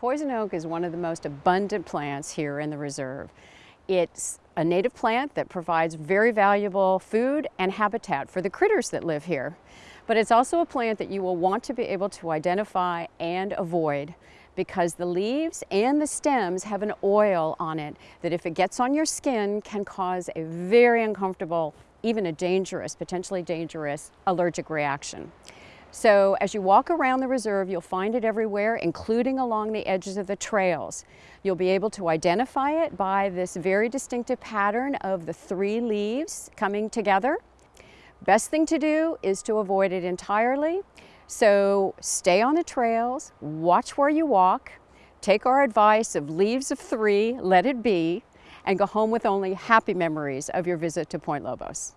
Poison oak is one of the most abundant plants here in the reserve. It's a native plant that provides very valuable food and habitat for the critters that live here. But it's also a plant that you will want to be able to identify and avoid because the leaves and the stems have an oil on it that if it gets on your skin can cause a very uncomfortable, even a dangerous, potentially dangerous allergic reaction. So as you walk around the reserve, you'll find it everywhere, including along the edges of the trails. You'll be able to identify it by this very distinctive pattern of the three leaves coming together. Best thing to do is to avoid it entirely. So stay on the trails, watch where you walk, take our advice of leaves of three, let it be, and go home with only happy memories of your visit to Point Lobos.